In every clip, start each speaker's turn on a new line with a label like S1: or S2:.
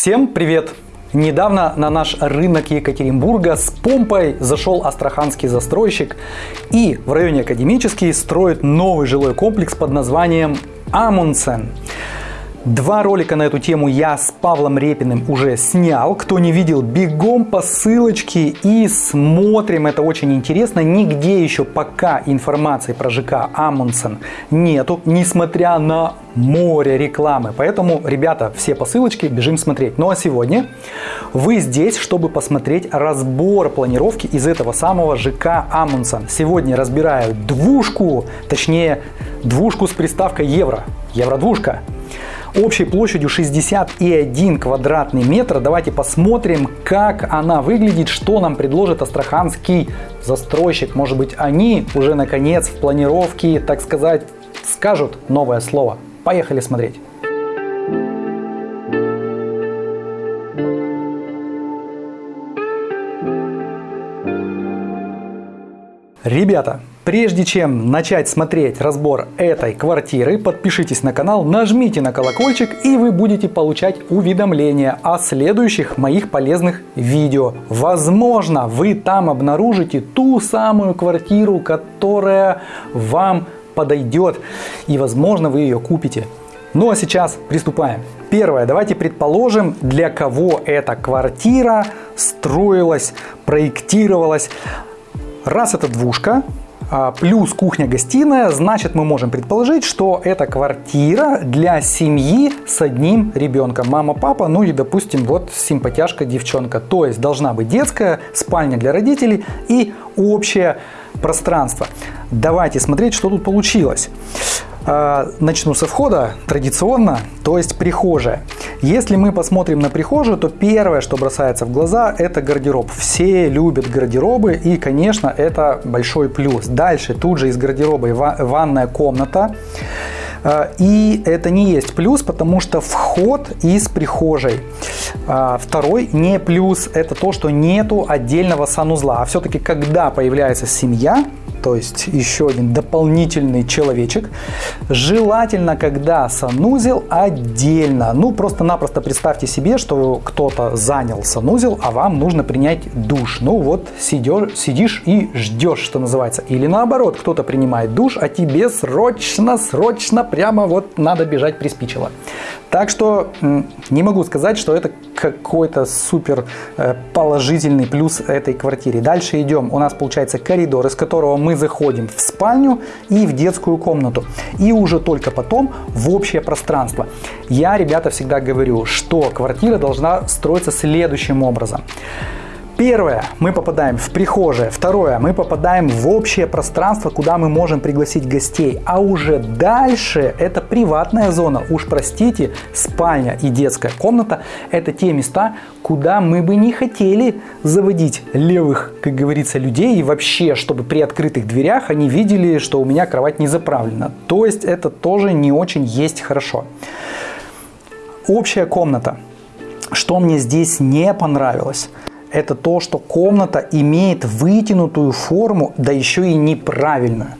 S1: Всем привет! Недавно на наш рынок Екатеринбурга с помпой зашел астраханский застройщик и в районе Академический строит новый жилой комплекс под названием Амундсен. Два ролика на эту тему я с Павлом Репиным уже снял. Кто не видел, бегом по ссылочке и смотрим. Это очень интересно. Нигде еще пока информации про ЖК Амундсен нету, несмотря на море рекламы. Поэтому, ребята, все по ссылочке бежим смотреть. Ну а сегодня вы здесь, чтобы посмотреть разбор планировки из этого самого ЖК Амундсен. Сегодня разбираю двушку, точнее двушку с приставкой евро. Евро-двушка общей площадью 61 квадратный метр. Давайте посмотрим, как она выглядит, что нам предложит астраханский застройщик. Может быть, они уже наконец в планировке, так сказать, скажут новое слово. Поехали смотреть. Ребята, Прежде чем начать смотреть разбор этой квартиры, подпишитесь на канал, нажмите на колокольчик и вы будете получать уведомления о следующих моих полезных видео. Возможно, вы там обнаружите ту самую квартиру, которая вам подойдет и возможно вы ее купите. Ну а сейчас приступаем. Первое, давайте предположим, для кого эта квартира строилась, проектировалась. Раз это двушка, плюс кухня-гостиная, значит мы можем предположить, что это квартира для семьи с одним ребенком. Мама, папа, ну и допустим вот симпатяшка девчонка. То есть должна быть детская, спальня для родителей и общее пространство. Давайте смотреть, что тут получилось. А, начну со входа традиционно, то есть прихожая. Если мы посмотрим на прихожую, то первое, что бросается в глаза, это гардероб. Все любят гардеробы и, конечно, это большой плюс. Дальше тут же из гардероба ванная комната. А, и это не есть плюс, потому что вход из прихожей. А, второй не плюс, это то, что нету отдельного санузла. А все-таки, когда появляется семья, то есть еще один дополнительный человечек. Желательно, когда санузел отдельно. Ну, просто-напросто представьте себе, что кто-то занял санузел, а вам нужно принять душ. Ну, вот сидешь, сидишь и ждешь, что называется. Или наоборот, кто-то принимает душ, а тебе срочно, срочно прямо вот надо бежать приспичило. Так что не могу сказать, что это какой-то супер э, положительный плюс этой квартире. Дальше идем. У нас получается коридор, из которого мы заходим в спальню и в детскую комнату. И уже только потом в общее пространство. Я, ребята, всегда говорю, что квартира должна строиться следующим образом. Первое, мы попадаем в прихожее. Второе, мы попадаем в общее пространство, куда мы можем пригласить гостей. А уже дальше это приватная зона. Уж простите, спальня и детская комната – это те места, куда мы бы не хотели заводить левых, как говорится, людей. И вообще, чтобы при открытых дверях они видели, что у меня кровать не заправлена. То есть это тоже не очень есть хорошо. Общая комната. Что мне здесь не понравилось – это то, что комната имеет вытянутую форму, да еще и неправильную.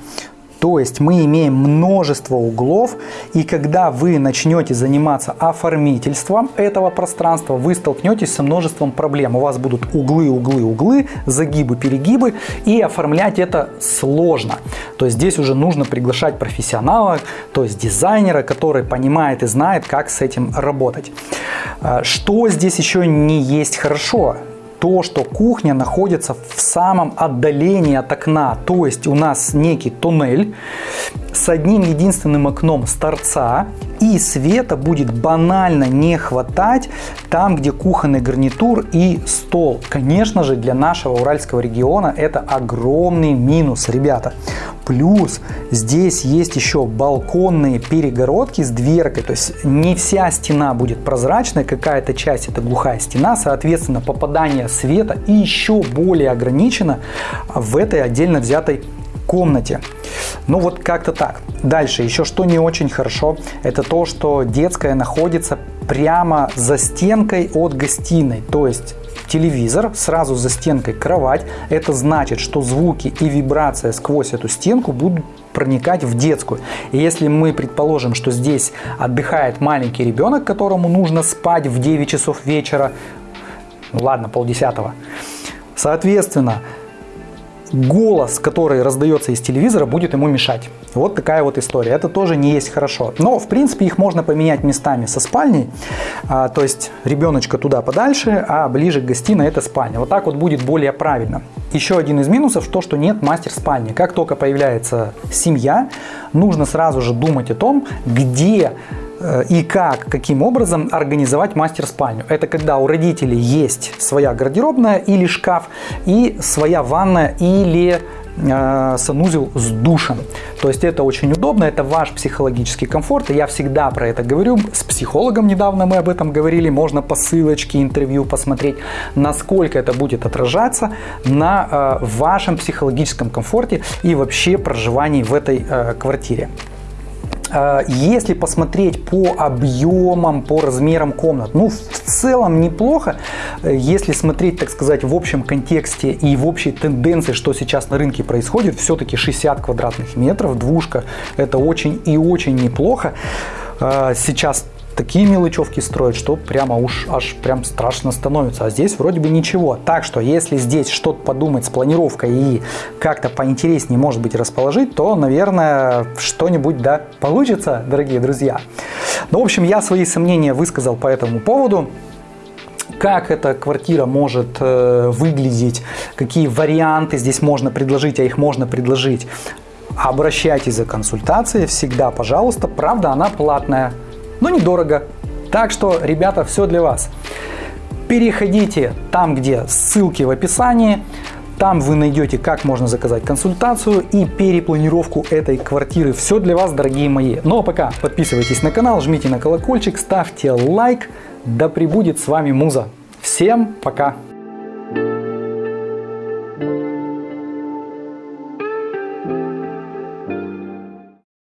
S1: То есть мы имеем множество углов, и когда вы начнете заниматься оформительством этого пространства, вы столкнетесь со множеством проблем. У вас будут углы, углы, углы, загибы, перегибы, и оформлять это сложно. То есть здесь уже нужно приглашать профессионала, то есть дизайнера, который понимает и знает, как с этим работать. А, что здесь еще не есть хорошо? То, что кухня находится в самом отдалении от окна. То есть у нас некий туннель с одним единственным окном с торца. И света будет банально не хватать там, где кухонный гарнитур и стол. Конечно же, для нашего уральского региона это огромный минус, ребята. Плюс здесь есть еще балконные перегородки с дверкой, то есть не вся стена будет прозрачной, какая-то часть это глухая стена, соответственно попадание света и еще более ограничено в этой отдельно взятой комнате. Ну вот как-то так. Дальше, еще что не очень хорошо, это то, что детская находится прямо за стенкой от гостиной. То есть телевизор, сразу за стенкой кровать. Это значит, что звуки и вибрация сквозь эту стенку будут проникать в детскую. И если мы предположим, что здесь отдыхает маленький ребенок, которому нужно спать в 9 часов вечера, ну ладно, полдесятого, соответственно, голос, который раздается из телевизора, будет ему мешать. Вот такая вот история. Это тоже не есть хорошо. Но, в принципе, их можно поменять местами со спальней. А, то есть, ребеночка туда подальше, а ближе к гостиной это спальня. Вот так вот будет более правильно. Еще один из минусов, то, что нет мастер-спальни. Как только появляется семья, нужно сразу же думать о том, где и как, каким образом организовать мастер-спальню. Это когда у родителей есть своя гардеробная или шкаф, и своя ванная или э, санузел с душем. То есть это очень удобно, это ваш психологический комфорт. И я всегда про это говорю. С психологом недавно мы об этом говорили. Можно по ссылочке интервью посмотреть, насколько это будет отражаться на э, вашем психологическом комфорте и вообще проживании в этой э, квартире. А, если посмотреть по объемам, по размерам комнат, ну, в целом неплохо. Если смотреть, так сказать, в общем контексте и в общей тенденции, что сейчас на рынке происходит, все-таки 60 квадратных метров, двушка, это очень и очень неплохо. А, сейчас такие мелочевки строят, что прямо уж аж прям страшно становится. А здесь вроде бы ничего. Так что, если здесь что-то подумать с планировкой и как-то поинтереснее, может быть, расположить, то, наверное, что-нибудь, да, получится, дорогие друзья. Ну, в общем, я свои сомнения высказал по этому поводу как эта квартира может э, выглядеть, какие варианты здесь можно предложить, а их можно предложить. Обращайтесь за консультацией всегда, пожалуйста. Правда, она платная но недорого. Так что, ребята, все для вас. Переходите там, где ссылки в описании. Там вы найдете, как можно заказать консультацию и перепланировку этой квартиры. Все для вас, дорогие мои. Ну а пока подписывайтесь на канал, жмите на колокольчик, ставьте лайк. Да пребудет с вами Муза. Всем пока!